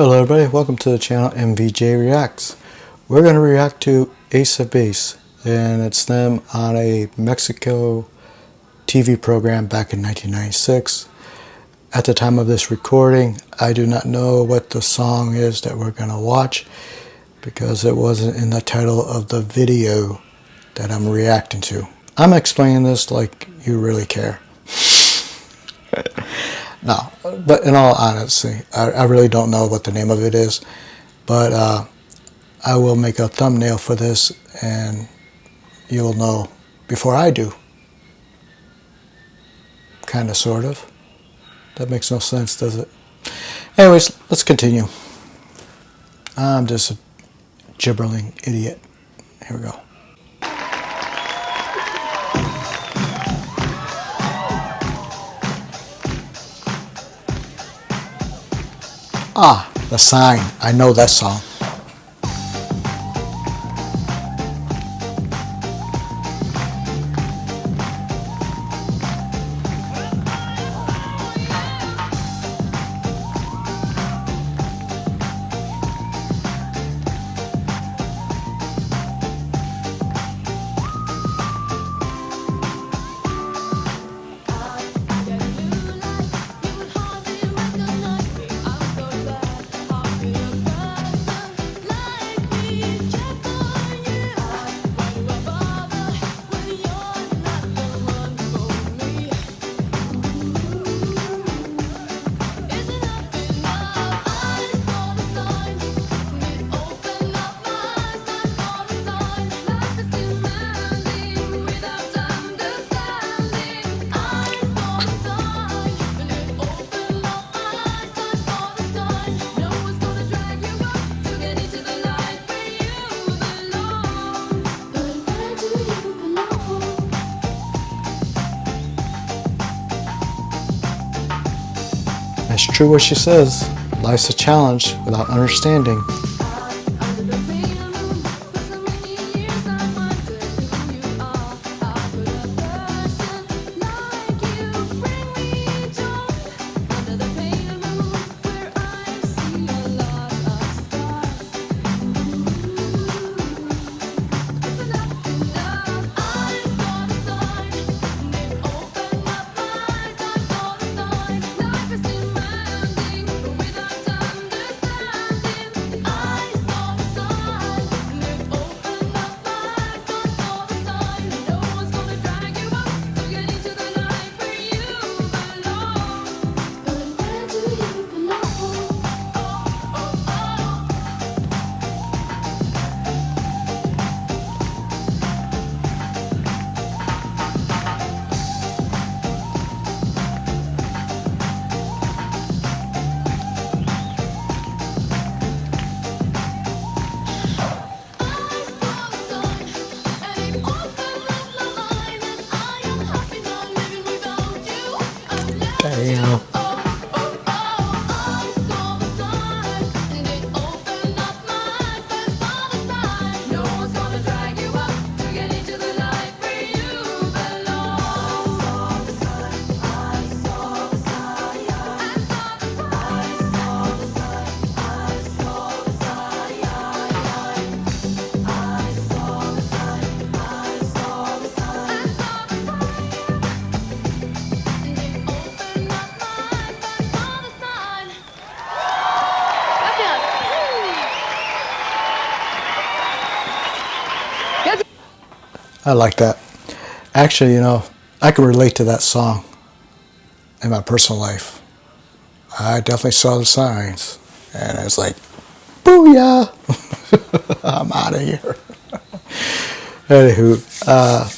Hello everybody, welcome to the channel MVJ Reacts. We're going to react to Ace of Base and it's them on a Mexico TV program back in 1996. At the time of this recording, I do not know what the song is that we're going to watch because it wasn't in the title of the video that I'm reacting to. I'm explaining this like you really care. no, but in all honesty, I, I, really don't know what the name of it is. But uh, I will make a thumbnail for this and you'll know before I do. Kind of, sort of. That makes no sense, does it? Anyways, let's continue. I'm just a gibbering idiot. Here we go. Ah, the sign. I know that song. It's true what she says. Life's a challenge without understanding. 没有 I like that. Actually, you know, I can relate to that song in my personal life. I definitely saw the signs, and it's like, booyah! I'm out of here. Anywho, uh,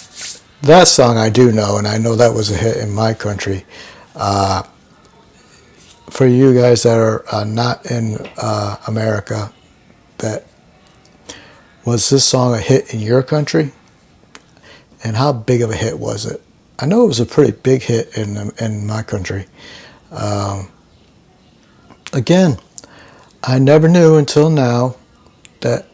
that song I do know, and I know that was a hit in my country. Uh, for you guys that are uh, not in uh, America, that was this song a hit in your country? And how big of a hit was it? I know it was a pretty big hit in in my country. Um, again, I never knew until now that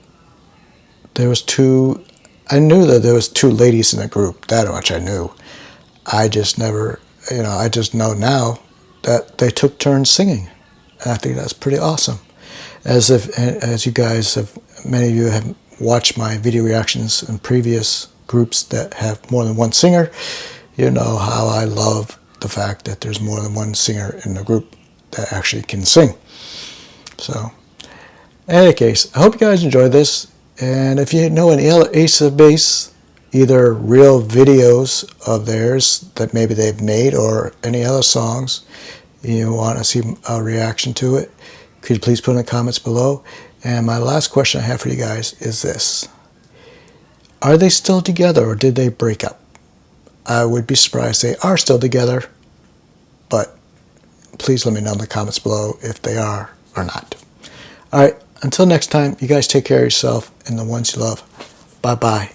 there was two. I knew that there was two ladies in the group. That much I knew. I just never, you know, I just know now that they took turns singing, and I think that's pretty awesome. As if, as you guys have, many of you have watched my video reactions in previous groups that have more than one singer, you know how I love the fact that there's more than one singer in the group that actually can sing. So, in any case, I hope you guys enjoyed this. And if you know any other Ace of Base, either real videos of theirs that maybe they've made or any other songs you want to see a reaction to it, could you please put in the comments below? And my last question I have for you guys is this. Are they still together or did they break up? I would be surprised they are still together, but please let me know in the comments below if they are or not. All right, until next time, you guys take care of yourself and the ones you love. Bye-bye.